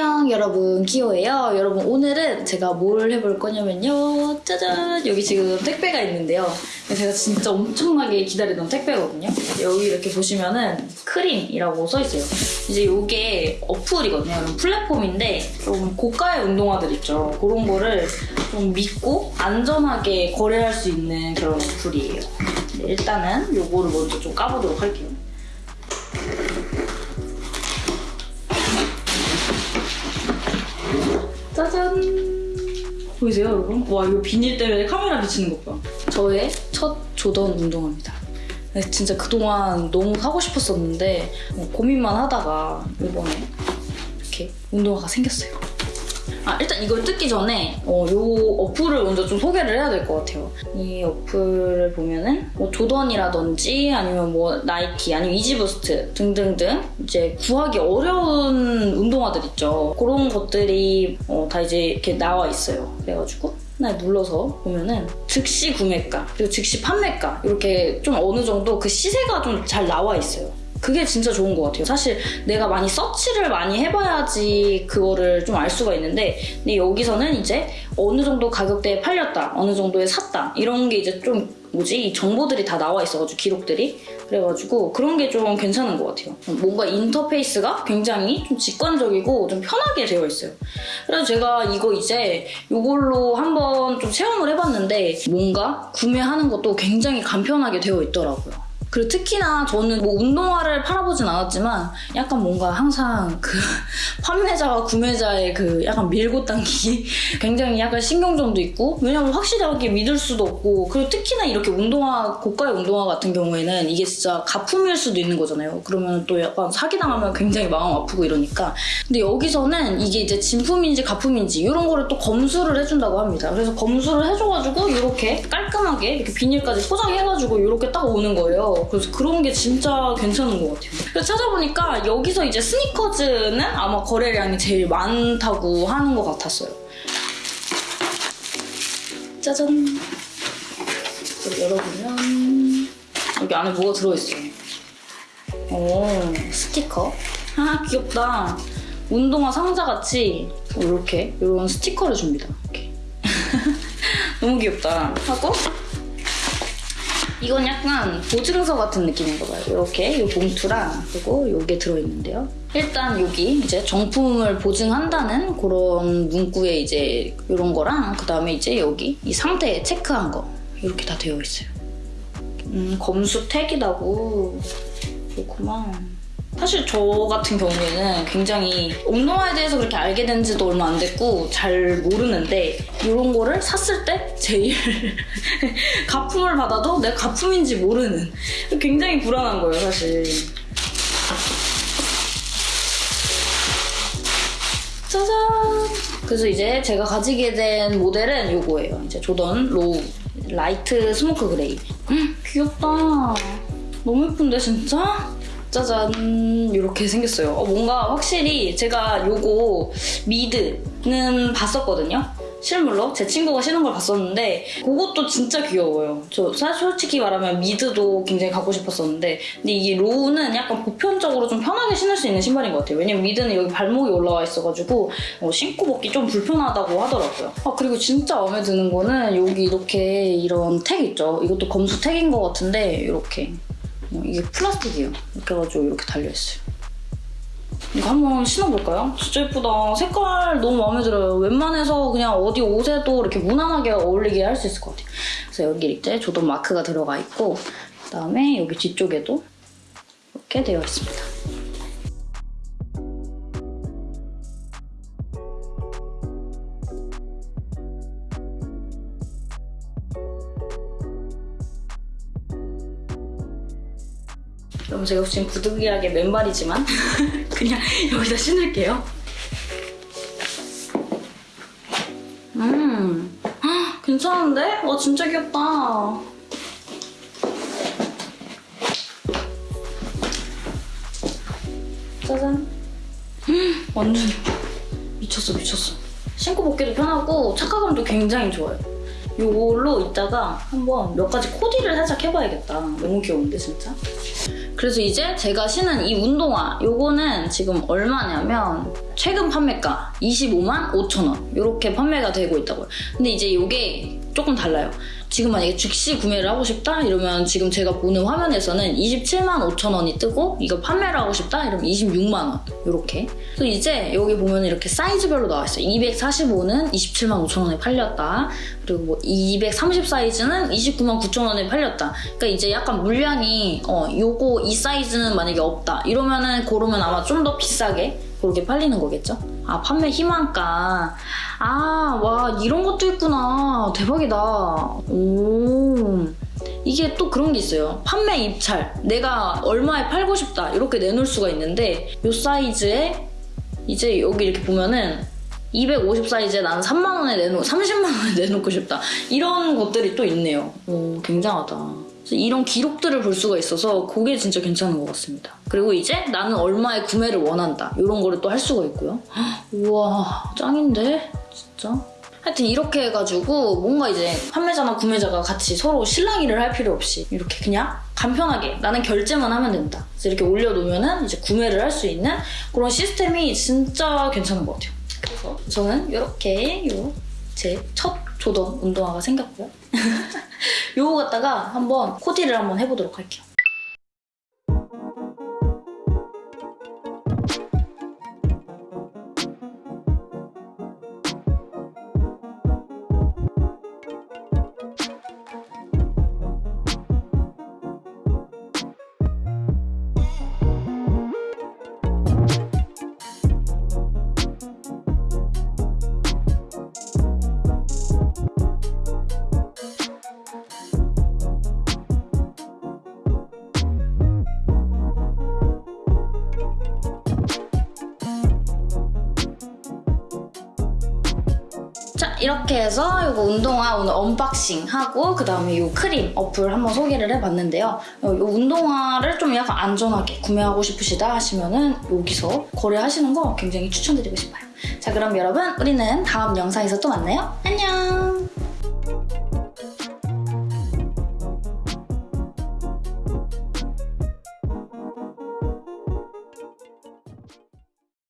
안녕 여러분. 기호예요. 여러분 오늘은 제가 뭘 해볼 거냐면요. 짜잔! 여기 지금 택배가 있는데요. 제가 진짜 엄청나게 기다리던 택배거든요. 여기 이렇게 보시면은 크림이라고 써있어요. 이제 이게 어플이거든요. 이런 플랫폼인데 좀 고가의 운동화들 있죠. 그런 거를 좀 믿고 안전하게 거래할 수 있는 그런 어플이에요. 네, 일단은 요거를 먼저 좀 까보도록 할게요 짜잔 보이세요 여러분? 와 이거 비닐 때문에 카메라 비치는 것 봐. 저의 첫 조던 운동화입니다. 네, 진짜 그동안 너무 사고 싶었었는데 뭐 고민만 하다가 이번에 이렇게 운동화가 생겼어요. 아 일단 이걸 뜯기 전에 어, 요 어플을 먼저 좀 소개를 해야 될 것 같아요. 이 어플을 보면은 뭐 조던이라든지 아니면 뭐 나이키 아니면 이지부스트 등등등 이제 구하기 어려운 운동화들 있죠. 그런 것들이 어, 다 이제 이렇게 나와 있어요. 그래가지고 하나 눌러서 보면은 즉시 구매가 그리고 즉시 판매가 이렇게 좀 어느 정도 그 시세가 좀 잘 나와 있어요. 그게 진짜 좋은 것 같아요. 사실 내가 많이 서치를 많이 해봐야지 그거를 좀 알 수가 있는데 근데 여기서는 이제 어느 정도 가격대에 팔렸다, 어느 정도에 샀다 이런 게 이제 좀 뭐지 이 정보들이 다 나와 있어가지고 기록들이 그래가지고 그런 게 좀 괜찮은 것 같아요. 뭔가 인터페이스가 굉장히 좀 직관적이고 좀 편하게 되어 있어요. 그래서 제가 이거 이제 이걸로 한번 좀 체험을 해봤는데 뭔가 구매하는 것도 굉장히 간편하게 되어 있더라고요. 그리고 특히나 저는 뭐 운동화를 팔아보진 않았지만 약간 뭔가 항상 그 판매자와 구매자의 그 약간 밀고 당기기 굉장히 약간 신경전도 있고 왜냐면 확실하게 믿을 수도 없고 그리고 특히나 이렇게 운동화 고가의 운동화 같은 경우에는 이게 진짜 가품일 수도 있는 거잖아요. 그러면 또 약간 사기당하면 굉장히 마음 아프고 이러니까. 근데 여기서는 이게 이제 진품인지 가품인지 이런 거를 또 검수를 해준다고 합니다. 그래서 검수를 해줘가지고 이렇게 깔끔하게 이렇게 비닐까지 포장해가지고 이렇게 딱 오는 거예요 그래서 그런 게 진짜 괜찮은 것 같아요. 그래서 찾아보니까 여기서 이제 스니커즈는 아마 거래량이 제일 많다고 하는 것 같았어요. 짜잔. 열어보면 여기 안에 뭐가 들어있어요. 오, 스티커. 아, 귀엽다. 운동화 상자같이 이렇게 이런 스티커를 줍니다. 이렇게. 너무 귀엽다. 하고 이건 약간 보증서 같은 느낌인가 봐요. 이렇게 이 봉투랑 그리고 이게 들어있는데요. 일단 여기 이제 정품을 보증한다는 그런 문구에 이제 이런 거랑 그 다음에 이제 여기 이 상태 체크한 거 이렇게 다 되어 있어요. 음, 검수 택이라고 그렇구만. 사실 저 같은 경우에는 굉장히 운동화에 대해서 그렇게 알게 된 지도 얼마 안 됐고 잘 모르는데 이런 거를 샀을 때 제일 가품을 받아도 내가 가품인지 모르는 굉장히 불안한 거예요 사실. 짜잔! 그래서 이제 제가 가지게 된 모델은 이거예요. 이제 조던 Low Light Smoke Grey. 음, 귀엽다. 너무 예쁜데 진짜? 짜잔 이렇게 생겼어요. 어, 뭔가 확실히 제가 요거 mid는 봤었거든요. 실물로 제 친구가 신은 걸 봤었는데 그것도 진짜 귀여워요. 저 사실 솔직히 말하면 mid도 굉장히 갖고 싶었었는데 근데 이게 low는 약간 보편적으로 좀 편하게 신을 수 있는 신발인 것 같아요. 왜냐면 mid는 여기 발목이 올라와 있어가지고 어, 신고 벗기 좀 불편하다고 하더라고요. 아 그리고 진짜 마음에 드는 거는 여기 이렇게 이런 택 있죠. 이것도 검수 택인 것 같은데 이렇게 어, 이게 플라스틱이에요. 이렇게 해가지고 이렇게 달려있어요. 이거 한번 신어볼까요? 진짜 예쁘다. 색깔 너무 마음에 들어요. 웬만해서 그냥 어디 옷에도 이렇게 무난하게 어울리게 할 수 있을 것 같아요. 그래서 여기 이렇게 조던 마크가 들어가 있고 그다음에 여기 뒤쪽에도 이렇게 되어 있습니다. 여러분 제가 지금 부득이하게 맨발이지만 그냥 여기다 신을게요. 음, 헉, 괜찮은데? 와 진짜 귀엽다. 짜잔. 음, 완전 미쳤어 미쳤어. 신고 벗기도 편하고 착화감도 굉장히 좋아요. 이걸로 이따가 한번 몇 가지 코디를 살짝 해봐야겠다. 너무 귀여운데 진짜? 그래서 이제 제가 신은 이 운동화 요거는 지금 얼마냐면 최근 판매가 25만 5천 원 이렇게 판매가 되고 있다고요. 근데 이제 요게 조금 달라요. 지금 만약에 즉시 구매를 하고 싶다 이러면 지금 제가 보는 화면에서는 27만 5천 원이 뜨고 이거 판매를 하고 싶다 이러면 26만 원 이렇게. 그래서 이제 여기 보면 이렇게 사이즈별로 나와 있어요. 245는 27만 5천 원에 팔렸다. 그리고 뭐 230 사이즈는 29만 9천 원에 팔렸다. 그러니까 이제 약간 물량이 어 요거 이 사이즈는 만약에 없다 이러면은 고르면 아마 좀 더 비싸게 그렇게 팔리는 거겠죠? 아 판매 희망가. 아 와 이런 것도 있구나. 대박이다. 오. 이게 또 그런 게 있어요. 판매 입찰. 내가 얼마에 팔고 싶다. 이렇게 내놓을 수가 있는데 요 사이즈에 이제 여기 이렇게 보면은 250 사이즈에 나는 3만 원에 내놓 30만 원에 내놓고 싶다. 이런 것들이 또 있네요. 오 굉장하다. 이런 기록들을 볼 수가 있어서 그게 진짜 괜찮은 것 같습니다. 그리고 이제 나는 얼마에 구매를 원한다. 이런 거를 또 할 수가 있고요. 헉, 우와 짱인데? 진짜? 하여튼 이렇게 해가지고 뭔가 이제 판매자나 구매자가 같이 서로 실랑이를 할 필요 없이 이렇게 그냥 간편하게 나는 결제만 하면 된다. 그래서 이렇게 올려놓으면은 이제 구매를 할 수 있는 그런 시스템이 진짜 괜찮은 것 같아요. 그래서 저는 이렇게 제 첫 조던 운동화가 생겼고요. 요거 갖다가 한번 코디를 한번 해보도록 할게요. 이렇게 해서 이거 운동화 오늘 unboxing 하고 그 다음에 이 크림 어플 한번 소개를 해봤는데요. 이 운동화를 좀 약간 안전하게 구매하고 싶으시다 하시면은 여기서 거래하시는 거 굉장히 추천드리고 싶어요. 자 그럼 여러분 우리는 다음 영상에서 또 만나요. 안녕